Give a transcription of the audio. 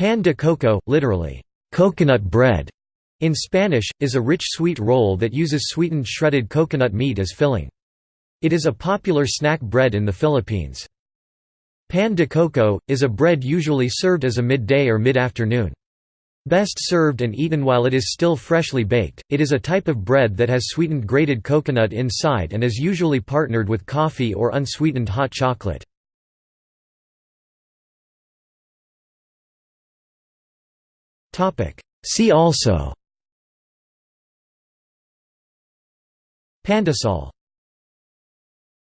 Pan de coco, literally, coconut bread, in Spanish, is a rich sweet roll that uses sweetened shredded coconut meat as filling. It is a popular snack bread in the Philippines. Pan de coco, is a bread usually served as a midday or mid-afternoon. Best served and eaten while it is still freshly baked, it is a type of bread that has sweetened grated coconut inside and is usually partnered with coffee or unsweetened hot chocolate. See also. Pandesal